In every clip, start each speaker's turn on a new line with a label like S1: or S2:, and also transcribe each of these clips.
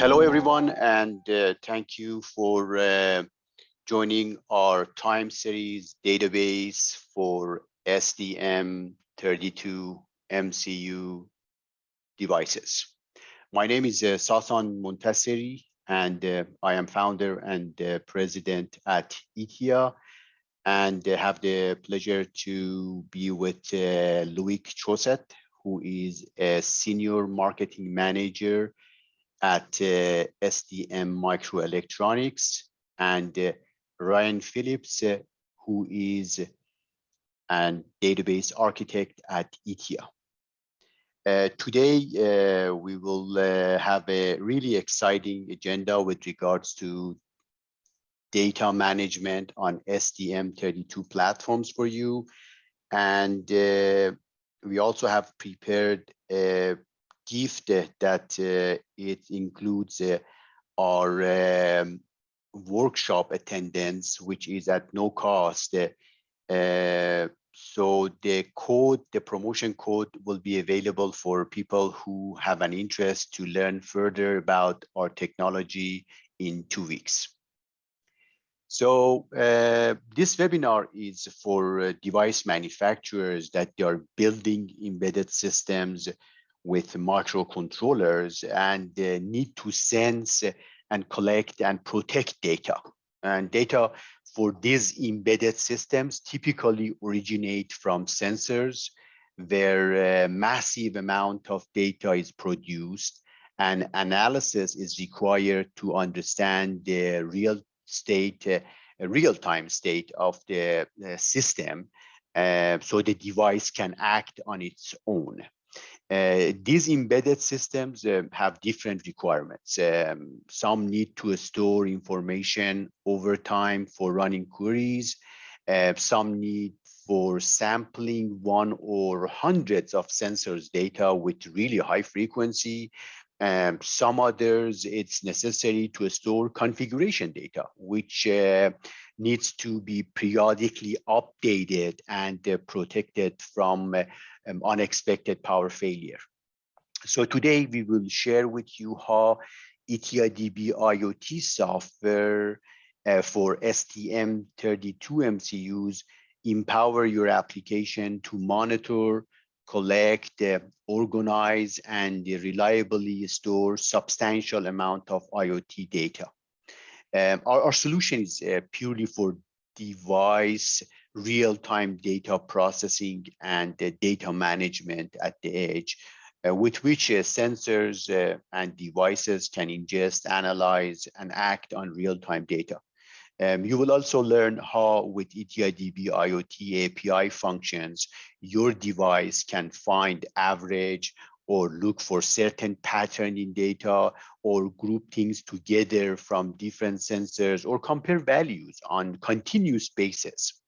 S1: Hello, everyone, and uh, thank you for uh, joining our time series database for STM32 MCU devices. My name is uh, Sasan Montaseri, and uh, I am founder and uh, president at ITTIA, and have the pleasure to be with uh, Loic who is a senior marketing manager at uh, STMicroelectronics and uh, Ryan Phillips, uh, who is a database architect at ITTIA. Uh, today, uh, we will uh, have a really exciting agenda with regards to data management on STM32 platforms for you. And we also have prepared a gift that uh, it includes uh, our um, workshop attendance, which is at no cost. Uh, so the code, the promotion code will be available for people who have an interest to learn further about our technology in two weeks. So uh, this webinar is for uh, device manufacturers that they are building embedded systems with microcontrollers and uh, need to sense and collect and protect data. And data for these embedded systems typically originate from sensors where a massive amount of data is produced and analysis is required to understand the real state, uh, real-time state of the, the system uh, so the device can act on its own. Uh, these embedded systems uh, have different requirements. Um, some need to store information over time for running queries. Uh, some need for sampling one or hundreds of sensors data with really high frequency. Um, some others, it's necessary to store configuration data, which uh, needs to be periodically updated and uh, protected from uh, um, unexpected power failure. So today we will share with you how ITTIA DB IoT software uh, for STM32 MCUs empower your application to monitor, collect, uh, organize, and reliably store substantial amount of IoT data. Um, our, our, solution is uh, purely for device real-time data processing and data management at the edge, uh, with which uh, sensors uh, and devices can ingest, analyze, and act on real-time data. Um, you will also learn how with ITTIA DB IoT API functions, your device can find average or look for certain pattern in data or group things together from different sensors or compare values on continuous basis.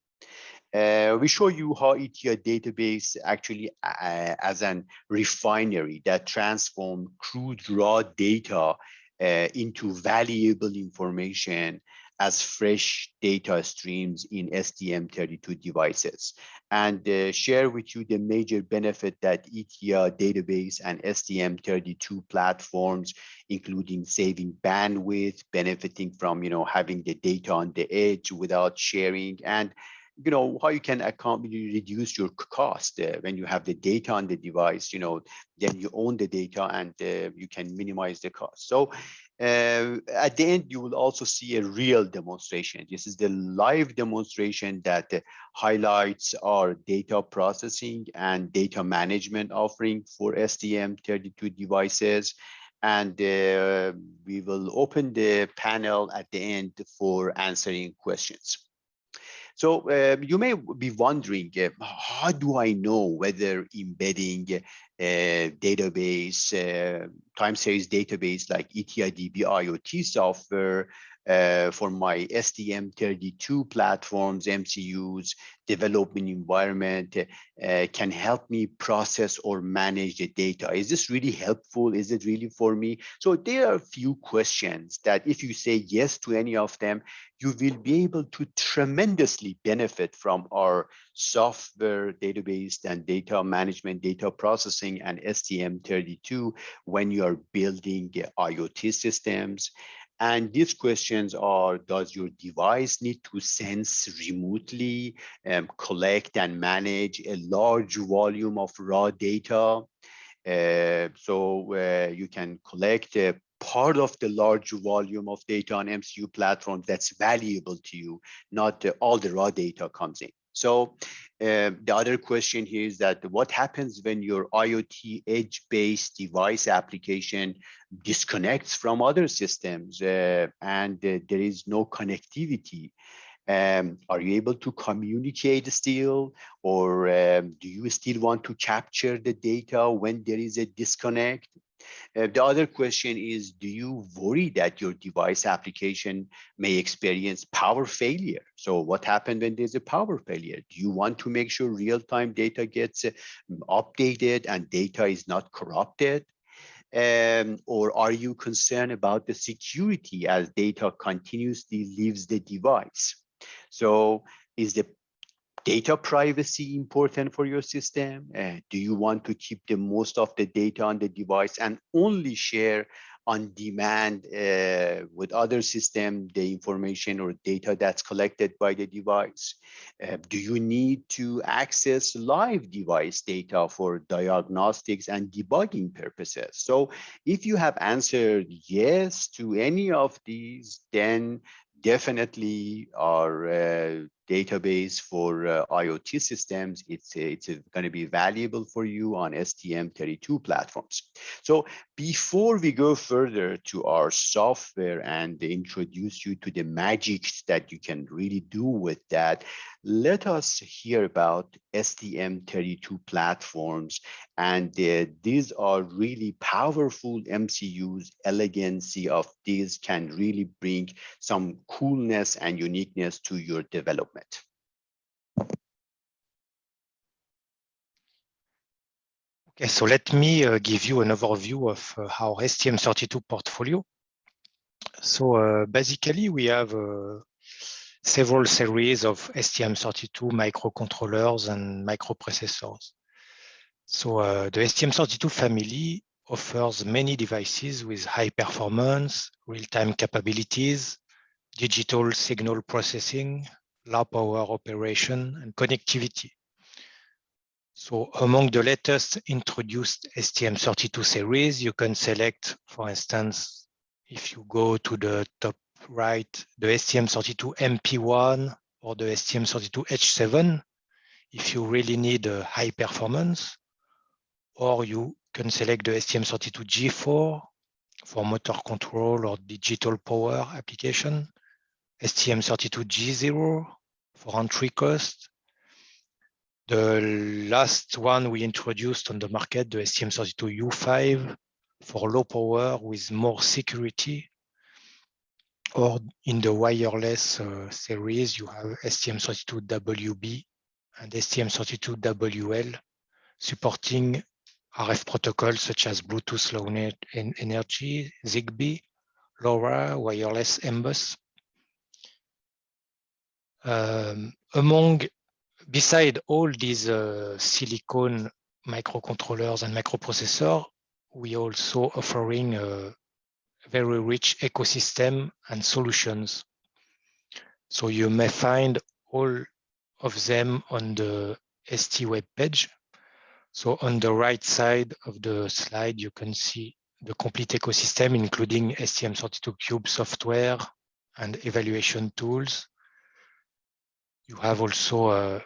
S1: Uh, we show you how ITTIA database actually uh, as an refinery that transform crude raw data uh, into valuable information as fresh data streams in STM32 devices and uh, share with you the major benefit that ITTIA database and STM32 platforms, including saving bandwidth, benefiting from, you know, having the data on the edge without sharing and you know, how you can reduce your cost uh, when you have the data on the device, you know, then you own the data and uh, you can minimize the cost. So uh, at the end, you will also see a real demonstration. This is the live demonstration that uh, highlights our data processing and data management offering for STM32 devices. And uh, we will open the panel at the end for answering questions. So uh, you may be wondering, uh, how do I know whether embedding a database, uh, time series database like ITTIA DB IoT software uh, for my STM32 platforms, MCUs, development environment uh, can help me process or manage the data. Is this really helpful? Is it really for me? So there are a few questions that if you say yes to any of them, you will be able to tremendously benefit from our software database and data management, data processing and STM32 when you are building IoT systems. And these questions are, does your device need to sense remotely, um, collect and manage a large volume of raw data? Uh, so uh, you can collect a part of the large volume of data on MCU platforms that's valuable to you, not all the raw data comes in. So the other question here is that what happens when your IoT edge-based device application disconnects from other systems uh, and uh, there is no connectivity? Um, are you able to communicate still or um, do you still want to capture the data when there is a disconnect? Uh, the other question is, do you worry that your device application may experience power failure? So what happened when there's a power failure? Do you want to make sure real-time data gets uh, updated and data is not corrupted? Um, or are you concerned about the security as data continuously leaves the device? So is the data privacy important for your system? Uh, do you want to keep the most of the data on the device and only share on demand uh, with other system the information or data that's collected by the device? Uh, do you need to access live device data for diagnostics and debugging purposes? So if you have answered yes to any of these, then definitely our uh, database for uh, IoT systems, it's, it's going to be valuable for you on STM32 platforms. So before we go further to our software and introduce you to the magic that you can really do with that, let us hear about STM32 platforms. And uh, these are really powerful MCUs. Elegancy of these can really bring some coolness and uniqueness to your development.
S2: Okay, so let me uh, give you an overview of uh, our STM32 portfolio. So uh, basically, we have uh, several series of STM32 microcontrollers and microprocessors. So uh, the STM32 family offers many devices with high performance, real-time capabilities, digital signal processing, low power operation and connectivity. So among the latest introduced STM32 series, you can select, for instance, if you go to the top right, the STM32 MP1 or the STM32H7, if you really need a high performance, or you can select the STM32G4 for motor control or digital power application, STM32G0 for entry cost. The last one we introduced on the market, the STM32U5 for low power with more security. Or in the wireless uh, series, you have STM32WB and STM32WL supporting RF protocols such as Bluetooth Low Energy, ZigBee, LoRa, wireless MBUS. Um, among, beside all these uh, silicon microcontrollers and microprocessor, we also offering a very rich ecosystem and solutions. So you may find all of them on the ST web page. So on the right side of the slide, you can see the complete ecosystem, including STM32Cube software and evaluation tools, you have also uh,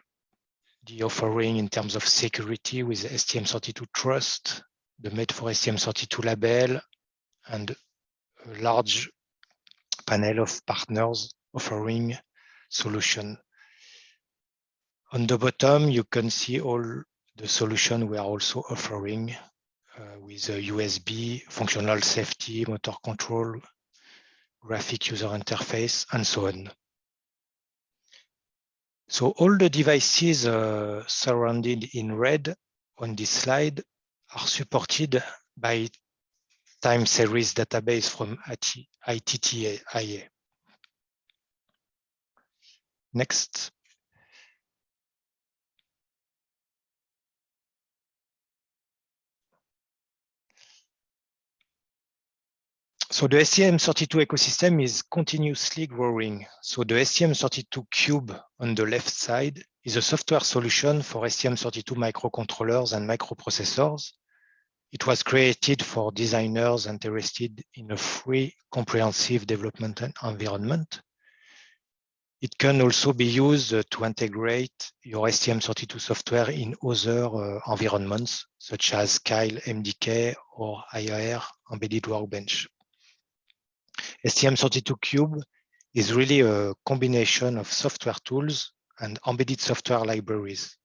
S2: the offering in terms of security with STM32 Trust, the Made for STM32 label, and a large panel of partners offering solution. On the bottom, you can see all the solution we are also offering uh, with a USB, functional safety, motor control, graphic user interface, and so on. So all the devices uh, surrounded in red on this slide are supported by time series database from ITTIA. Next. So the STM32 ecosystem is continuously growing. So the STM32 Cube on the left side is a software solution for STM32 microcontrollers and microprocessors. It was created for designers interested in a free, comprehensive development environment. It can also be used to integrate your STM32 software in other uh, environments, such as Keil MDK or IAR Embedded Workbench. STM32 Cube is really a combination of software tools and embedded software libraries.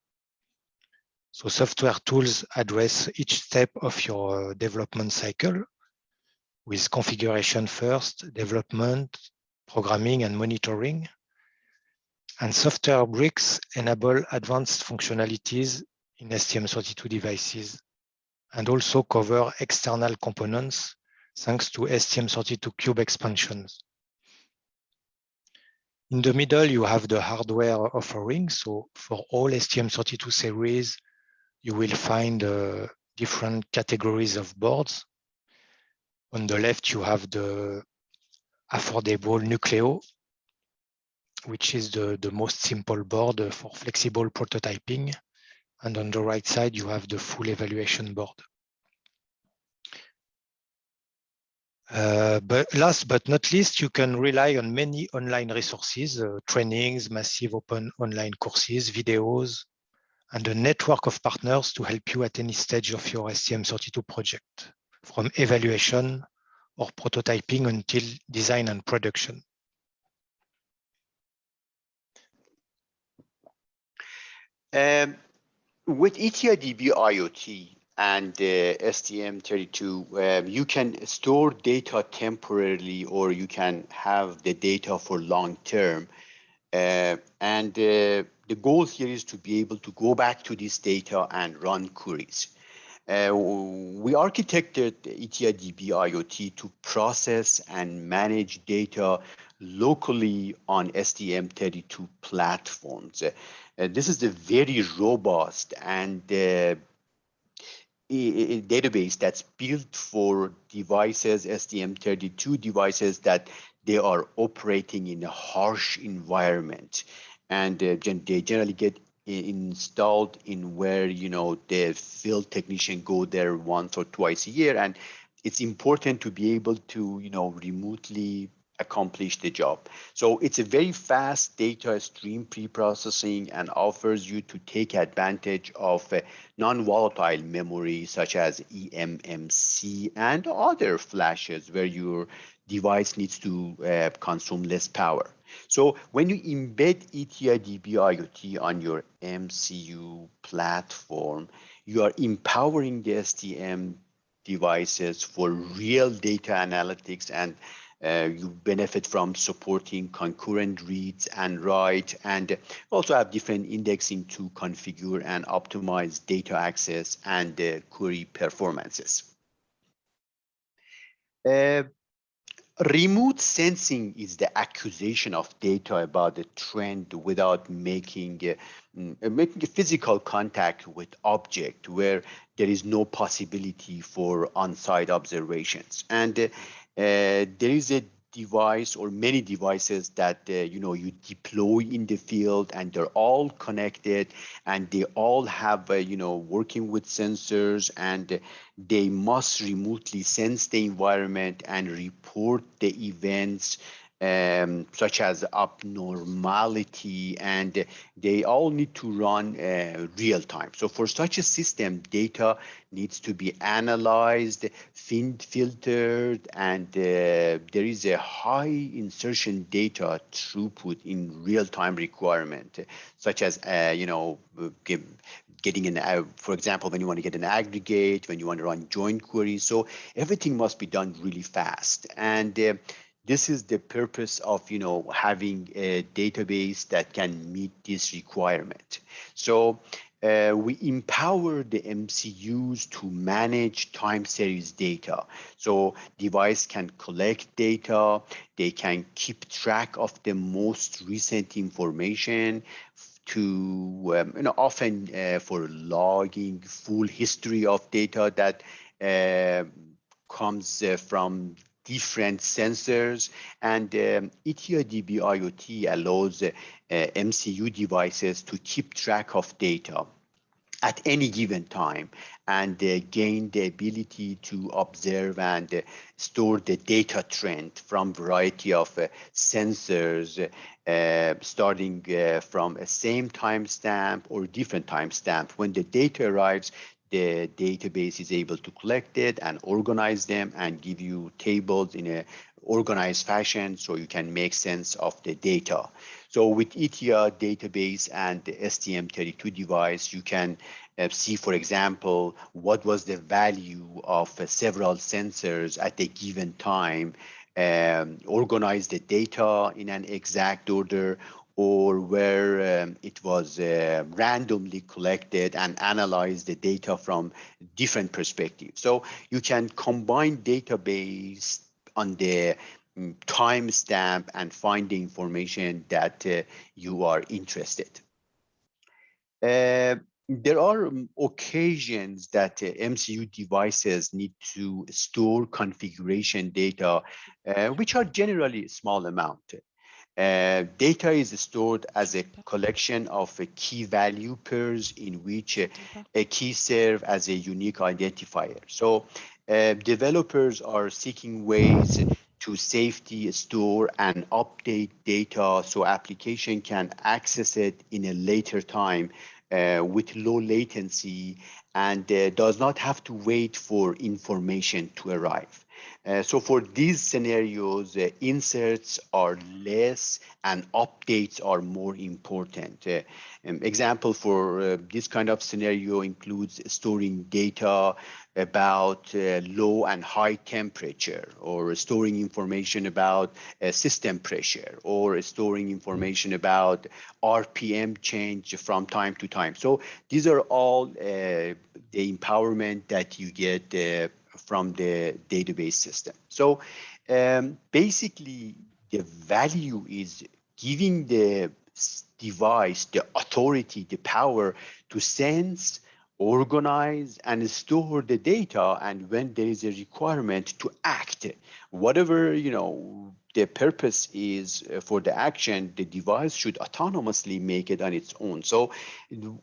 S2: So software tools address each step of your uh, development cycle with configuration first, development, programming, and monitoring. And software bricks enable advanced functionalities in STM32 devices and also cover external components thanks to STM32 Cube expansions. In the middle, you have the hardware offering. So for all STM32 series, you will find uh, different categories of boards. On the left, you have the affordable Nucleo, which is the, the most simple board for flexible prototyping. And on the right side, you have the full evaluation board. Uh, but last but not least, you can rely on many online resources, uh, trainings, massive open online courses, videos, and a network of partners to help you at any stage of your STM32 project, from evaluation or prototyping until design and production.
S1: Um, with ETIDB IoT, and uh, STM32, um, you can store data temporarily or you can have the data for long term. Uh, and uh, the goal here is to be able to go back to this data and run queries. Uh, we architected ITTIA DB IoT to process and manage data locally on STM32 platforms. Uh, this is a very robust and uh, a database that's built for devices, STM32 devices that they are operating in a harsh environment. And uh, they generally get installed in where, you know, the field technician go there once or twice a year. And it's important to be able to, you know, remotely accomplish the job. So it's a very fast data stream pre-processing and offers you to take advantage of uh, non-volatile memory such as eMMC and other flashes where your device needs to uh, consume less power. So when you embed ITTIA DB IoT on your MCU platform, you are empowering the STM devices for real data analytics and uh, you benefit from supporting concurrent reads and write, and also have different indexing to configure and optimize data access and uh, query performances. Uh, remote sensing is the acquisition of data about the trend without making uh, making a physical contact with object where there is no possibility for on-site observations and uh, uh, there is a device or many devices that uh, you know you deploy in the field and they're all connected and they all have uh, you know working with sensors and they must remotely sense the environment and report the events um, such as abnormality, and they all need to run uh, real time. So for such a system, data needs to be analyzed, filtered, and uh, there is a high insertion data throughput in real time requirement, such as, uh, you know, getting an, uh, for example, when you want to get an aggregate, when you want to run joint queries. So everything must be done really fast. And uh, this is the purpose of you know having a database that can meet this requirement. So uh, we empower the MCUs to manage time series data. So device can collect data, they can keep track of the most recent information to, um, you know, often uh, for logging full history of data that uh, comes from different sensors and um, ITTIA DB IoT allows uh, MCU devices to keep track of data at any given time and uh, gain the ability to observe and uh, store the data trend from variety of uh, sensors uh, starting uh, from a same timestamp or different timestamp. When the data arrives, the database is able to collect it and organize them and give you tables in a organized fashion so you can make sense of the data. So with ITTIA database and the STM32 device, you can uh, see, for example, what was the value of uh, several sensors at a given time, um, organize the data in an exact order, or where um, it was uh, randomly collected and analyze the data from different perspectives. So you can combine database on the mm, timestamp and find the information that uh, you are interested. Uh, there are um, occasions that uh, MCU devices need to store configuration data, uh, which are generally small amount. Uh, data is stored as a collection of key value pairs in which a key serve as a unique identifier. So uh, developers are seeking ways to safety store and update data so application can access it in a later time uh, with low latency and does not have to wait for information to arrive. Uh, so for these scenarios, uh, inserts are less and updates are more important. Uh, um, example for uh, this kind of scenario includes storing data about uh, low and high temperature or storing information about system pressure or storing information about RPM change from time to time. So these are all the empowerment that you get from the database system. So um, basically, the value is giving the device the authority, the power to sense, organize, and store the data. And when there is a requirement to act, whatever you know the purpose is uh, for the action, the device should autonomously make it on its own. So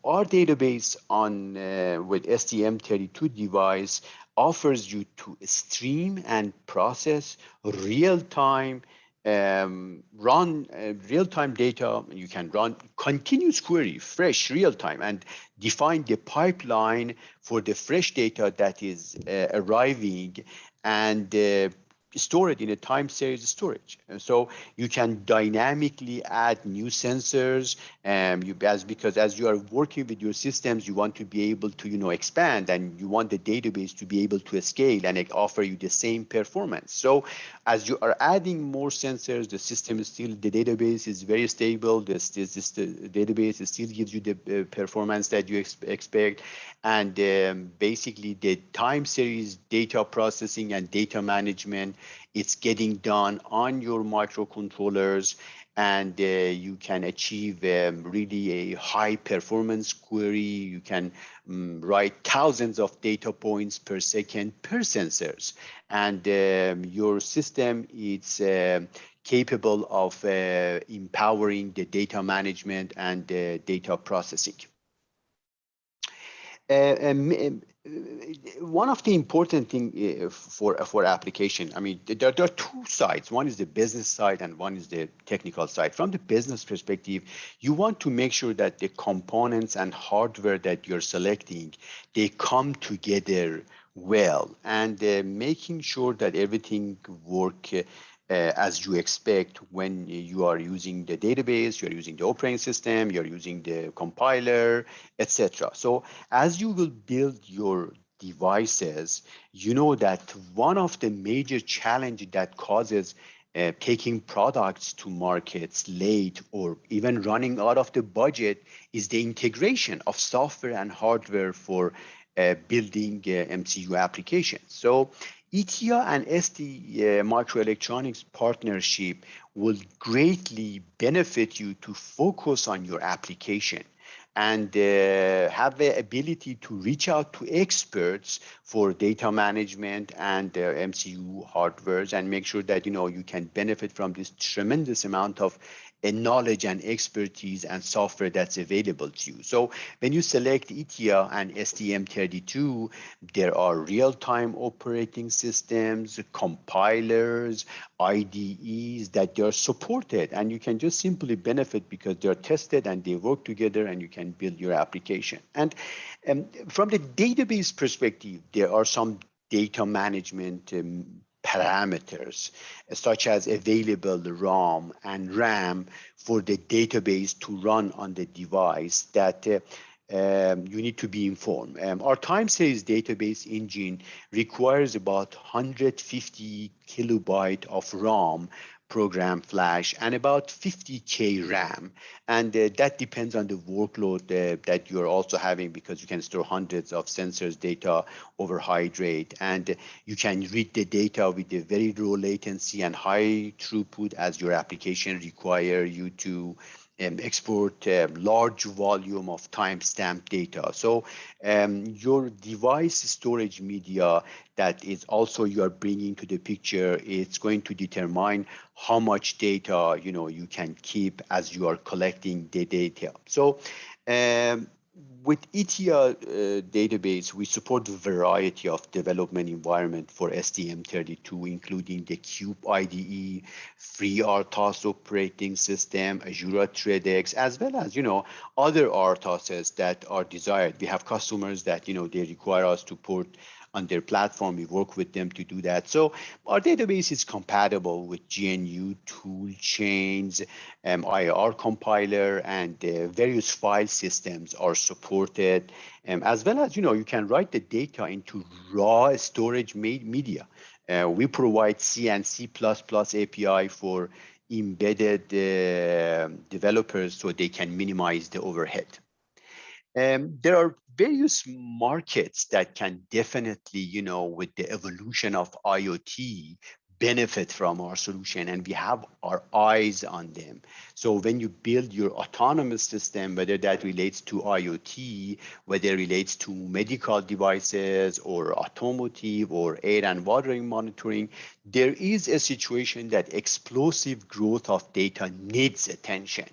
S1: our database on uh, with STM32 device offers you to stream and process real-time um, run uh, real-time data. You can run continuous query, fresh, real-time, and define the pipeline for the fresh data that is uh, arriving and uh, store it in a time series storage. And so you can dynamically add new sensors and um, you as because as you are working with your systems, you want to be able to, you know, expand and you want the database to be able to scale and it offer you the same performance. So as you are adding more sensors, the system is still, the database is very stable. This, this, this the database still gives you the uh, performance that you ex expect. And um, basically the time series data processing and data management it's getting done on your microcontrollers and uh, you can achieve um, really a high performance query. You can um, write thousands of data points per second per sensors. And um, your system is uh, capable of uh, empowering the data management and data processing. Uh, um, one of the important thing uh, for for application i mean there, there, are two sides. One is the business side and one is the technical side. From the business perspective you want to make sure that the components and hardware that you're selecting they come together well and uh, making sure that everything work uh, as you expect when you are using the database, you're using the operating system, you're using the compiler, etc. So as you will build your devices, you know that one of the major challenges that causes uh, taking products to markets late or even running out of the budget is the integration of software and hardware for uh, building uh, MCU applications. So ITTIA and ST uh, microelectronics partnership will greatly benefit you to focus on your application and uh, have the ability to reach out to experts for data management and uh, MCU hardwares and make sure that you know you can benefit from this tremendous amount of uh, knowledge and expertise and software that's available to you. So when you select ITTIA and STM32, there are real-time operating systems, compilers, IDEs that they are supported and you can just simply benefit because they're tested and they work together and you can build your application. And um, from the database perspective, there are some data management um, parameters such as available ROM and RAM for the database to run on the device that uh, um, you need to be informed. Um, our time series database engine requires about 150 kilobyte of ROM program flash and about 50k RAM. And uh, that depends on the workload uh, that you're also having because you can store hundreds of sensors data over hydrate and you can read the data with a very low latency and high throughput as your application require you to um, export a large volume of timestamp data. So um, your device storage media that is also you are bringing to the picture, it's going to determine how much data you know you can keep as you are collecting the data. So um, with ETL uh, database, we support a variety of development environment for STM32, including the Cube IDE, FreeRTOS operating system, Azure ThreadX, as well as, you know, other RTOSs that are desired. We have customers that, you know, they require us to port on their platform. We work with them to do that. So our database is compatible with GNU tool chains, um, IAR compiler, and uh, various file systems are supported. Um, as well as, you know, you can write the data into raw storage media. Uh, we provide C and C++ API for embedded uh, developers so they can minimize the overhead. Um, there are various markets that can definitely, you know, with the evolution of IoT, benefit from our solution and we have our eyes on them. So when you build your autonomous system, whether that relates to IoT, whether it relates to medical devices or automotive or air and watering monitoring, there is a situation that explosive growth of data needs attention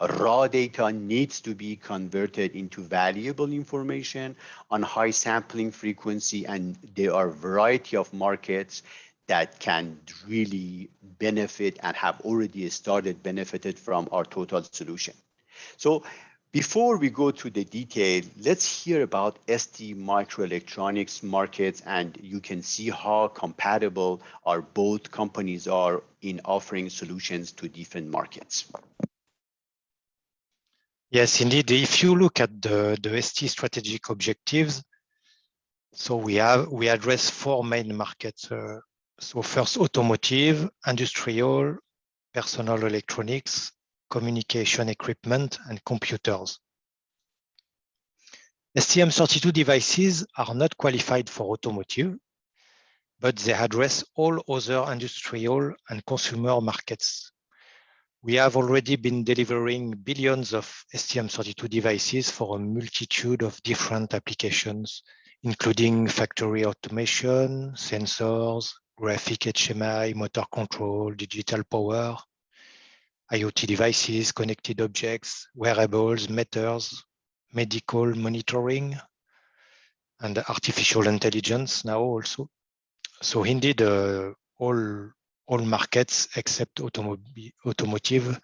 S1: raw data needs to be converted into valuable information on high sampling frequency and there are a variety of markets that can really benefit and have already started benefited from our total solution. So before we go to the detail, let's hear about ST microelectronics markets and you can see how compatible our both companies are in offering solutions to different markets.
S2: Yes, indeed. If you look at the, the ST strategic objectives, so we have we address four main markets. Uh, so first, automotive, industrial, personal electronics, communication equipment, and computers. STM32 devices are not qualified for automotive, but they address all other industrial and consumer markets we have already been delivering billions of STM32 devices for a multitude of different applications, including factory automation, sensors, graphic HMI, motor control, digital power, IoT devices, connected objects, wearables, meters, medical monitoring, and artificial intelligence now also. So indeed, uh, all all markets except automotive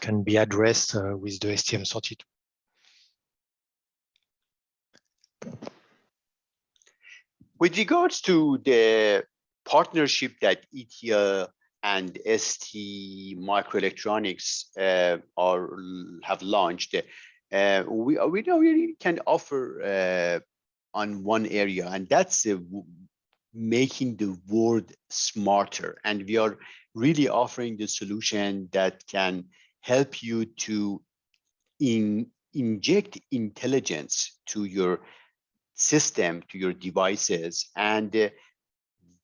S2: can be addressed uh, with the STM32.
S1: With regards to the partnership that ITTIA and ST Microelectronics uh, are have launched, uh, we we know we can offer uh, on one area, and that's making the world smarter. And we are really offering the solution that can help you to in, inject intelligence to your system, to your devices, and uh,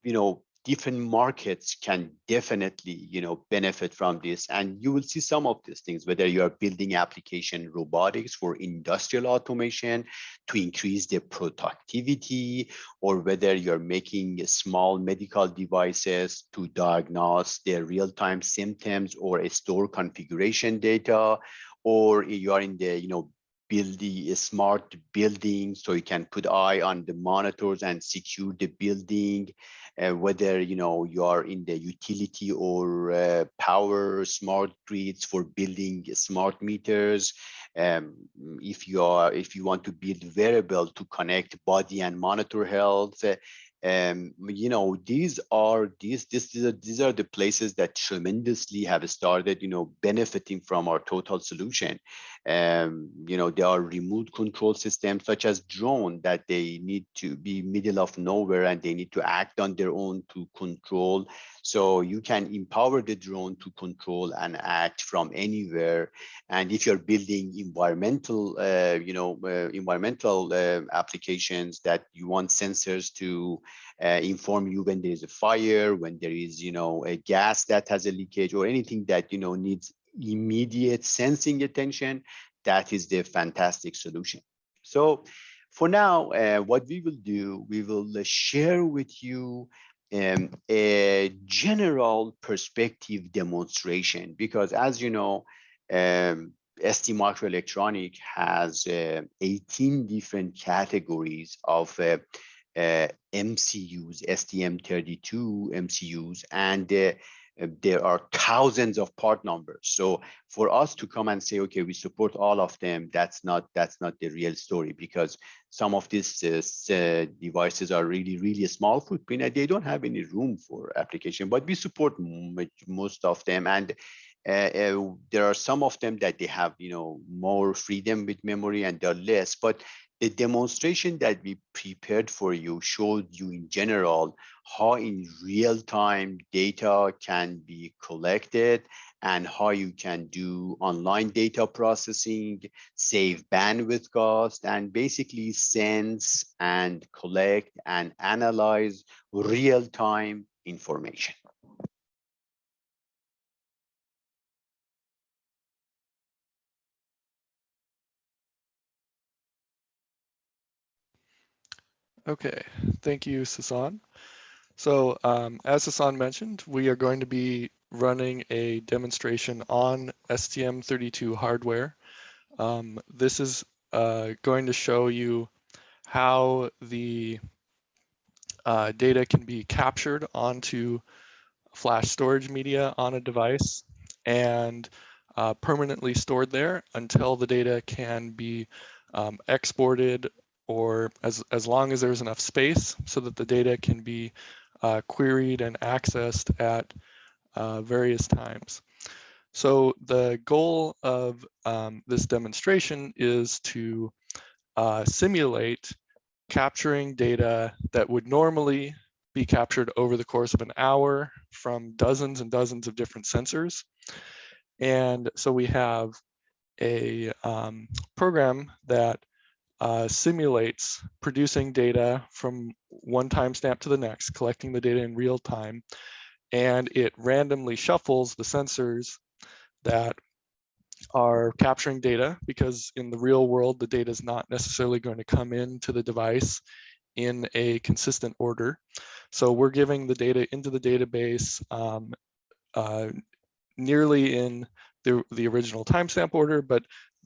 S1: you know different markets can definitely you know benefit from this and you will see some of these things whether you are building application robotics for industrial automation to increase the productivity or whether you're making small medical devices to diagnose their real-time symptoms or a store configuration data or you are in the you know building a smart building so you can put eye on the monitors and secure the building uh, whether you know you are in the utility or uh, power smart grids for building smart meters um, if you are if you want to build variable to connect body and monitor health uh, um, you know, these are these this these are, these are the places that tremendously have started, you know, benefiting from our total solution. Um, you know, there are remote control systems such as drone that they need to be middle of nowhere and they need to act on their own to control. So you can empower the drone to control and act from anywhere. And if you're building environmental, uh, you know, uh, environmental uh, applications that you want sensors to uh, inform you when there is a fire, when there is, you know, a gas that has a leakage or anything that, you know, needs immediate sensing attention, that is the fantastic solution. So for now, uh, what we will do, we will uh, share with you um, a general perspective demonstration, because as you know, um, ST Microelectronic has uh, 18 different categories of uh, uh, MCUs, STM32 MCUs, and uh, there are thousands of part numbers. So for us to come and say, okay, we support all of them, that's not that's not the real story because some of these uh, uh, devices are really, really small footprint and they don't have any room for application, but we support most of them. And uh, uh, there are some of them that they have, you know, more freedom with memory and they're less, but the demonstration that we prepared for you showed you in general how in real time data can be collected and how you can do online data processing, save bandwidth cost, and basically sense and collect and analyze real time information.
S3: Okay, thank you, Sasan. So um, as Sasan mentioned, we are going to be running a demonstration on STM32 hardware. Um, this is uh, going to show you how the uh, data can be captured onto flash storage media on a device and uh, permanently stored there until the data can be um, exported or as, as long as there's enough space so that the data can be uh, queried and accessed at uh, various times. So the goal of um, this demonstration is to uh, simulate capturing data that would normally be captured over the course of an hour from dozens and dozens of different sensors. And so we have a um, program that uh, simulates producing data from one timestamp to the next, collecting the data in real time, and it randomly shuffles the sensors that are capturing data because in the real world, the data is not necessarily going to come into the device in a consistent order. So we're giving the data into the database um, uh, nearly in the, the original timestamp order, but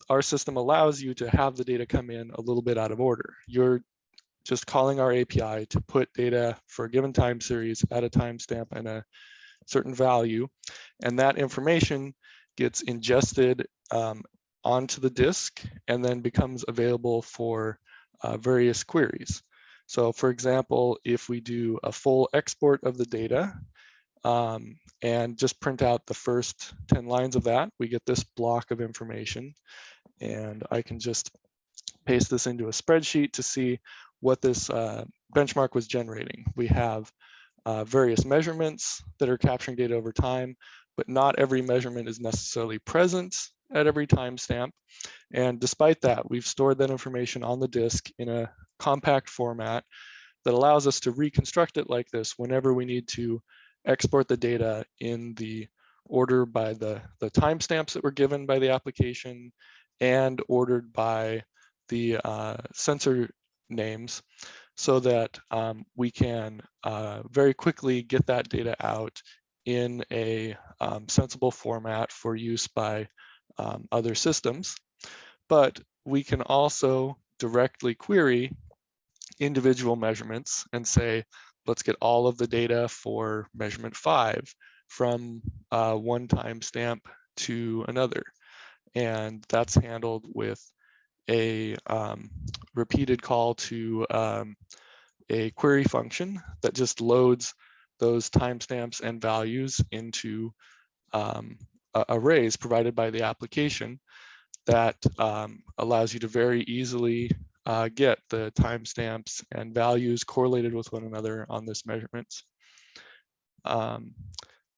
S3: our system allows you to have the data come in a little bit out of order. You're just calling our API to put data for a given time series at a timestamp and a certain value. And that information gets ingested um, onto the disk and then becomes available for uh, various queries. So for example, if we do a full export of the data um, and just print out the first 10 lines of that, we get this block of information. And I can just paste this into a spreadsheet to see what this uh, benchmark was generating. We have uh, various measurements that are capturing data over time, but not every measurement is necessarily present at every timestamp. And despite that, we've stored that information on the disk in a compact format that allows us to reconstruct it like this whenever we need to export the data in the order by the, the timestamps that were given by the application and ordered by the uh, sensor names so that um, we can uh, very quickly get that data out in a um, sensible format for use by um, other systems. But we can also directly query individual measurements and say, let's get all of the data for measurement five from uh, one timestamp to another. And that's handled with a um, repeated call to um, a query function that just loads those timestamps and values into um, arrays provided by the application that um, allows you to very easily uh, get the timestamps and values correlated with one another on this measurement. Um,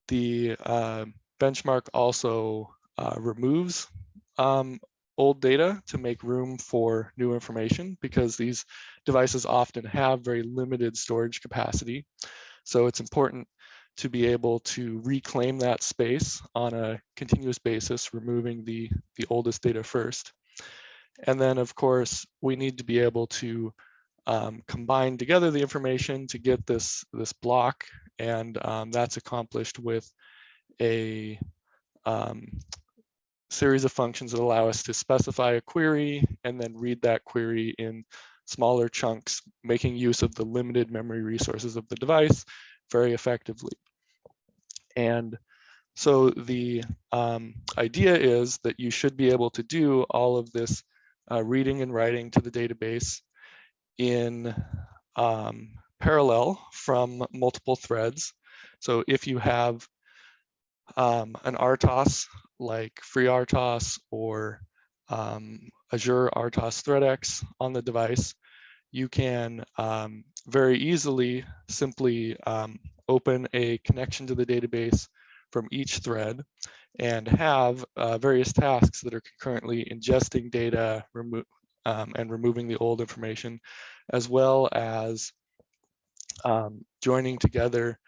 S3: the uh, benchmark also uh, removes um, old data to make room for new information because these devices often have very limited storage capacity. So it's important to be able to reclaim that space on a continuous basis, removing the, the oldest data first. And then of course, we need to be able to um, combine together the information to get this, this block. And um, that's accomplished with a um, series of functions that allow us to specify a query and then read that query in smaller chunks, making use of the limited memory resources of the device very effectively. And so the um, idea is that you should be able to do all of this uh, reading and writing to the database in um, parallel from multiple threads. So if you have um, an RTOS like FreeRTOS or um, Azure RTOS ThreadX on the device, you can um, very easily simply um, open a connection to the database from each thread and have uh, various tasks that are concurrently ingesting data remo um, and removing the old information, as well as um, joining together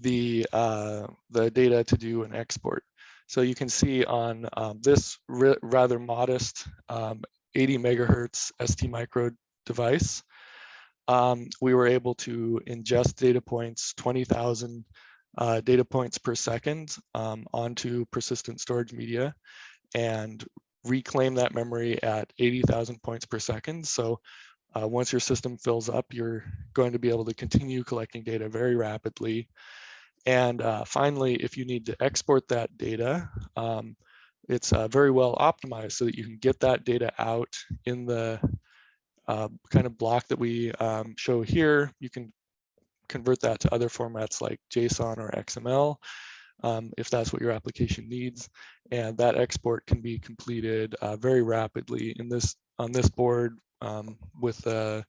S3: the, uh, the data to do an export. So you can see on um, this rather modest um, 80 megahertz ST micro device, um, we were able to ingest data points, 20,000 uh, data points per second um, onto persistent storage media and reclaim that memory at 80,000 points per second. So uh, once your system fills up, you're going to be able to continue collecting data very rapidly. And uh, finally, if you need to export that data, um, it's uh, very well optimized so that you can get that data out in the uh, kind of block that we um, show here. You can convert that to other formats like JSON or XML um, if that's what your application needs. And that export can be completed uh, very rapidly in this on this board um, with uh,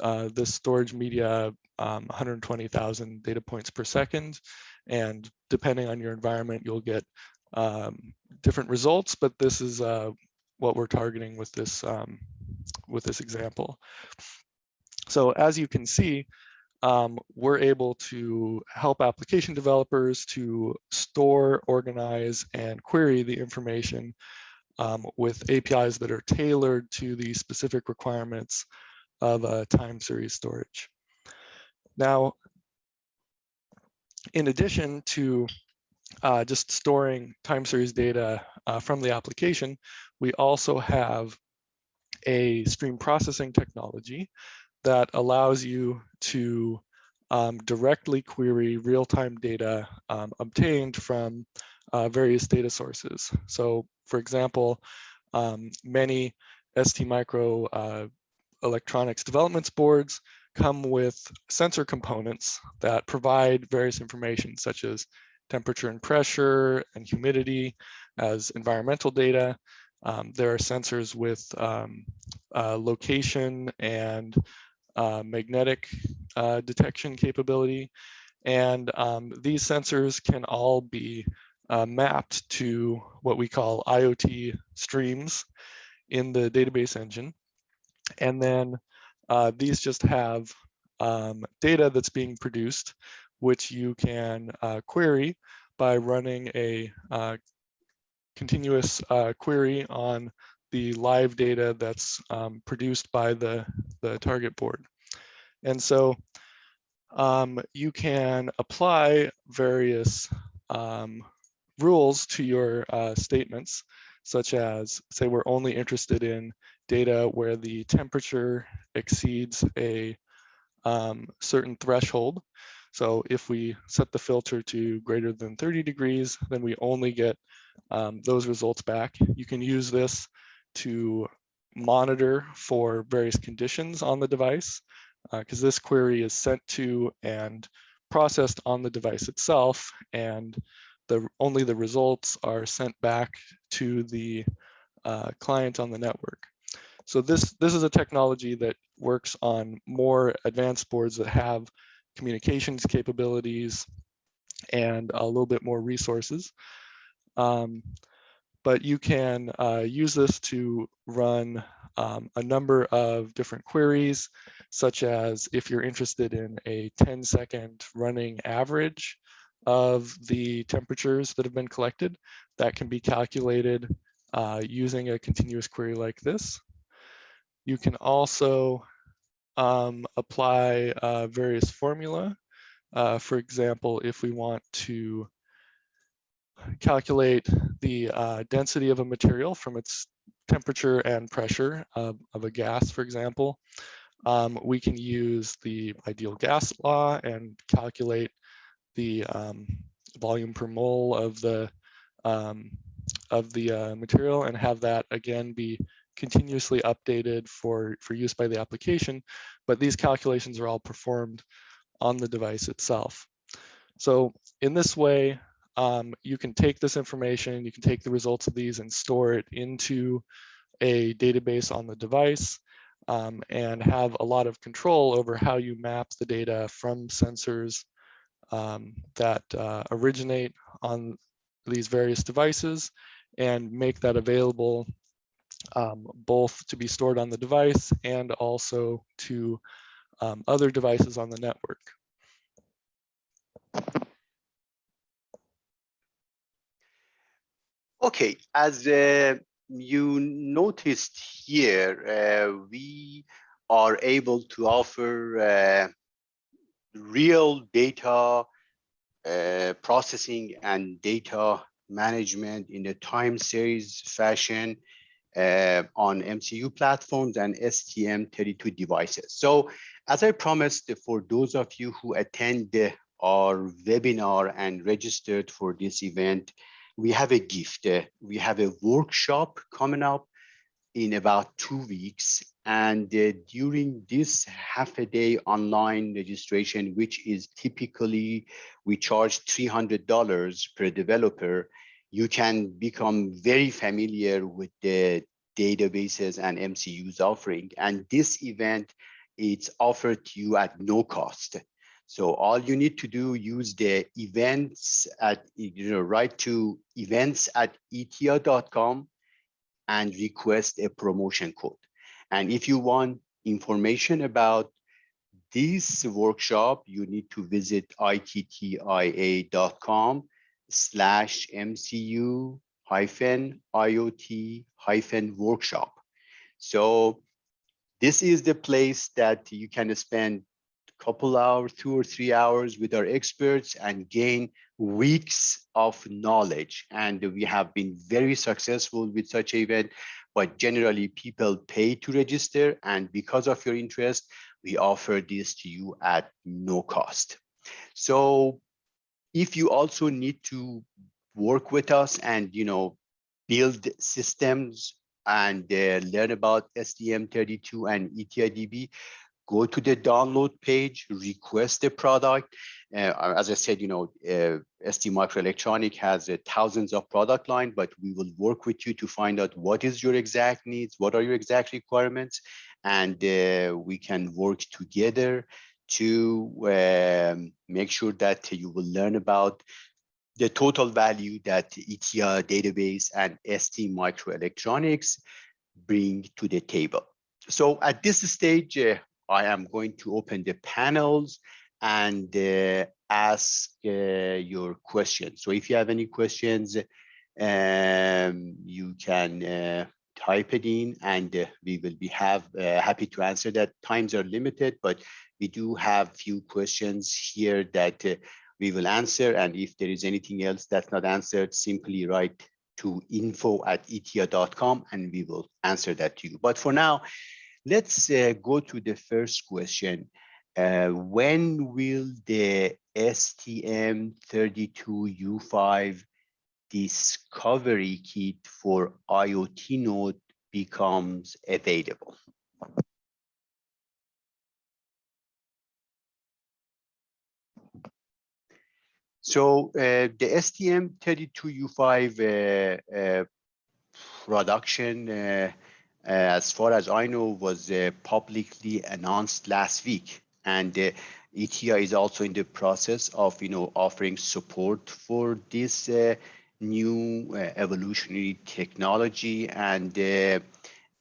S3: uh, this storage media um, 120,000 data points per second. And depending on your environment, you'll get um, different results, but this is uh, what we're targeting with this um, with this example. So as you can see, um, we're able to help application developers to store, organize, and query the information um, with APIs that are tailored to the specific requirements of a time series storage. Now, in addition to uh, just storing time series data uh, from the application, we also have a stream processing technology that allows you to um, directly query real-time data um, obtained from uh, various data sources. So for example, um, many STMicro uh, electronics developments boards come with sensor components that provide various information such as temperature and pressure and humidity as environmental data. Um, there are sensors with um, uh, location and uh, magnetic uh, detection capability. And um, these sensors can all be uh, mapped to what we call IoT streams in the database engine. And then uh, these just have um, data that's being produced, which you can uh, query by running a uh, continuous uh, query on the live data that's um, produced by the, the target board. And so um, you can apply various um, rules to your uh, statements, such as say we're only interested in data where the temperature exceeds a um, certain threshold. So if we set the filter to greater than 30 degrees, then we only get um, those results back. You can use this to monitor for various conditions on the device because uh, this query is sent to and processed on the device itself and the only the results are sent back to the uh, client on the network. So this, this is a technology that works on more advanced boards that have communications capabilities and a little bit more resources. Um, but you can uh, use this to run um, a number of different queries, such as if you're interested in a 10 second running average of the temperatures that have been collected, that can be calculated uh, using a continuous query like this. You can also um, apply uh, various formula. Uh, for example, if we want to calculate the uh, density of a material from its temperature and pressure of, of a gas, for example, um, we can use the ideal gas law and calculate the um, volume per mole of the um, of the uh, material and have that again be continuously updated for for use by the application. But these calculations are all performed on the device itself. So in this way, um, you can take this information, you can take the results of these and store it into a database on the device um, and have a lot of control over how you map the data from sensors um, that uh, originate on these various devices and make that available um, both to be stored on the device and also to um, other devices on the network.
S1: Okay, as uh, you noticed here, uh, we are able to offer uh, real data uh, processing and data management in a time series fashion uh, on MCU platforms and STM32 devices. So as I promised, for those of you who attend our webinar and registered for this event, we have a gift. Uh, we have a workshop coming up in about two weeks. And uh, during this half a day online registration, which is typically we charge $300 per developer, you can become very familiar with the databases and MCUs offering. And this event, it's offered to you at no cost. So all you need to do, use the events at, you know, write to events at ittia.com and request a promotion code. And if you want information about this workshop, you need to visit ittia.com slash MCU hyphen IoT hyphen workshop. So this is the place that you can spend a couple hours, two or three hours with our experts and gain weeks of knowledge. And we have been very successful with such event, but generally people pay to register. And because of your interest, we offer this to you at no cost. So if you also need to work with us and, you know, build systems and uh, learn about STM32 and ITTIA DB, go to the download page, request the product. Uh, as I said, you know, uh, STMicroelectronic has uh, thousands of product line, but we will work with you to find out what is your exact needs, what are your exact requirements, and uh, we can work together to um, make sure that you will learn about the total value that ITTIA database and STMicroelectronics bring to the table. So at this stage, uh, I am going to open the panels and uh, ask uh, your questions. So if you have any questions, um, you can uh, type it in and uh, we will be have uh, happy to answer that. Times are limited, but we do have few questions here that uh, we will answer. And if there is anything else that's not answered, simply write to info at ittia.com and we will answer that to you. But for now, let's uh, go to the first question. Uh, when will the STM32U5 discovery kit for IoT node becomes available? So uh, the STM32U5 uh, uh, production, uh, as far as I know, was publicly announced last week. And ITTIA is also in the process of, you know, offering support for this new evolutionary technology. And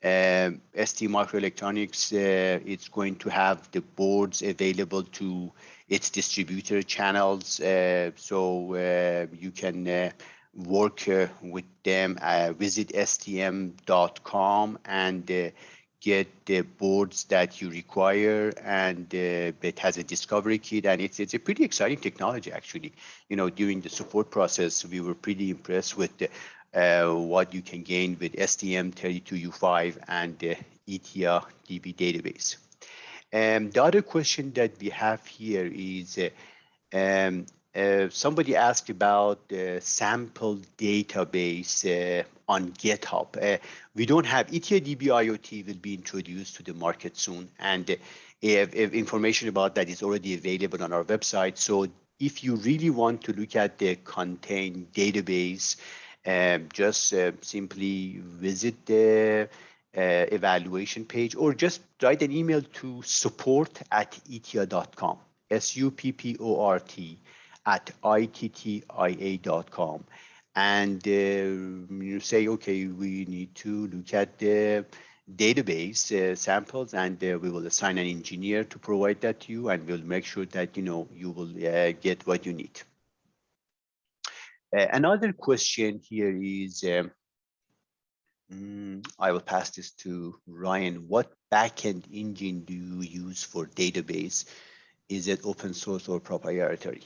S1: uh, STMicroelectronics uh, is going to have the boards available to its distributor channels. Uh, so uh, you can uh, work uh, with them, visit stm.com and get the boards that you require and it has a discovery kit and it's it's a pretty exciting technology actually you know during the support process we were pretty impressed with the, uh, what you can gain with STM32U5 and the ITTIA DB database. Um, the other question that we have here is uh, um, uh, somebody asked about the sample database uh, on GitHub. Uh, we don't have ITTIA DB IoT will be introduced to the market soon, and uh, if, if information about that is already available on our website. So if you really want to look at the contain database, just uh, simply visit the uh, evaluation page or just write an email to support at ittia.com, S-U-P-P-O-R-T at ittia.com. And uh, you say, okay, we need to look at the database uh, samples and uh, we will assign an engineer to provide that to you and we'll make sure that, you know, you will uh, get what you need. Uh, another question here is, um, mm, I will pass this to Ryan. What backend engine do you use for database? Is it open source or proprietary?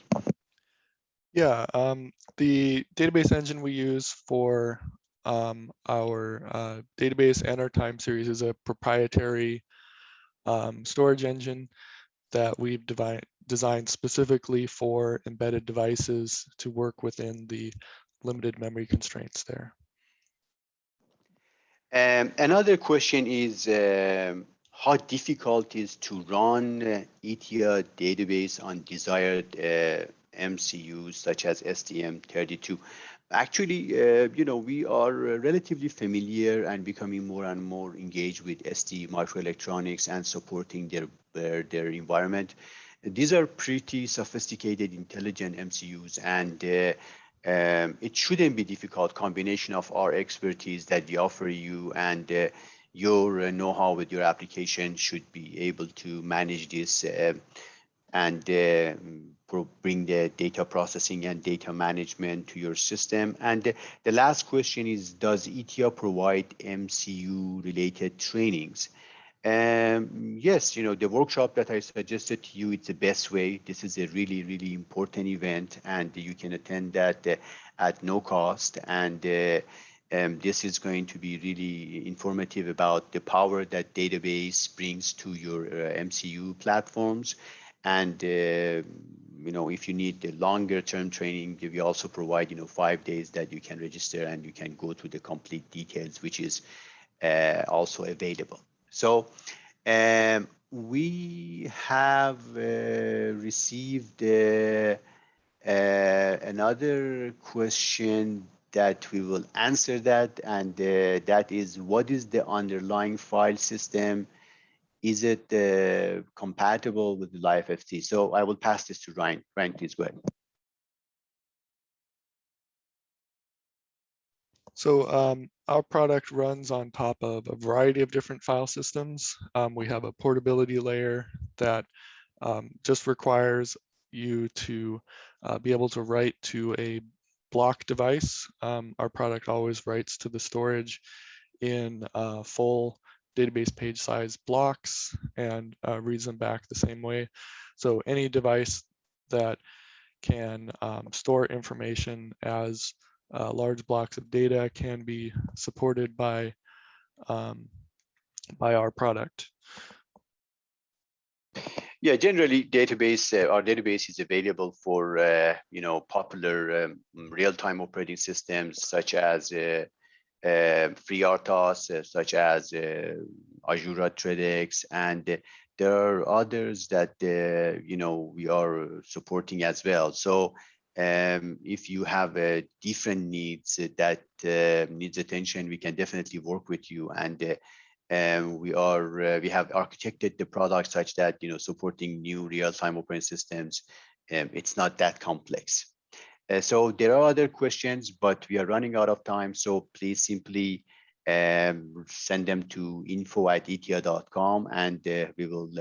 S3: Yeah, um, the database engine we use for um, our uh, database and our time series is a proprietary um, storage engine that we've designed specifically for embedded devices to work within the limited memory constraints there.
S1: Um, another question is um, how difficult is to run uh, ITTIA database on desired uh, MCUs such as STM32. Actually, uh, you know, we are relatively familiar and becoming more and more engaged with STMicroelectronics and supporting their, their, their environment. These are pretty sophisticated, intelligent MCUs, and uh, um, it shouldn't be difficult combination of our expertise that we offer you and uh, your uh, know-how with your application should be able to manage this uh, and uh, bring the data processing and data management to your system. And the last question is, does ITTIA provide MCU related trainings? Um, yes, you know, the workshop that I suggested to you, it's the best way. This is a really, really important event and you can attend that uh, at no cost. And uh, um, this is going to be really informative about the power that database brings to your uh, MCU platforms. And, uh, you know, if you need the longer term training, we also provide, you know, five days that you can register and you can go to the complete details, which is uh, also available. So um, we have uh, received uh, uh, another question that we will answer that and uh, that is what is the underlying file system is it uh, compatible with the live FT? So I will pass this to Ryan. Ryan, please go ahead.
S3: So um, our product runs on top of a variety of different file systems. Um, we have a portability layer that um, just requires you to uh, be able to write to a block device. Um, our product always writes to the storage in uh, full database page size blocks and uh, reads them back the same way. So any device that can um, store information as uh, large blocks of data can be supported by um, by our product.
S1: Yeah, generally database, uh, our database is available for, uh, you know, popular um, real-time operating systems such as uh, uh, FreeRTOS, uh, such as uh, Azure ThreadX, and there are others that, uh, you know, we are supporting as well. So um, if you have uh, different needs that uh, needs attention, we can definitely work with you. And uh, um, we are uh, we have architected the product such that you know supporting new real-time operating systems. Um, it's not that complex. Uh, so there are other questions, but we are running out of time. So please simply um, send them to info at ittia.com and we will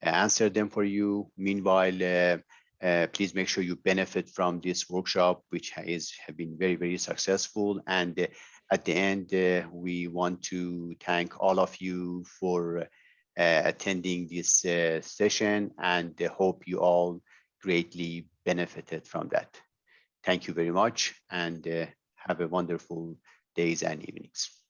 S1: answer them for you. Meanwhile, uh, please make sure you benefit from this workshop, which has have been very, very successful. And uh, at the end, uh, we want to thank all of you for uh, attending this uh, session and uh, hope you all greatly benefited from that. Thank you very much and have a wonderful days and evenings.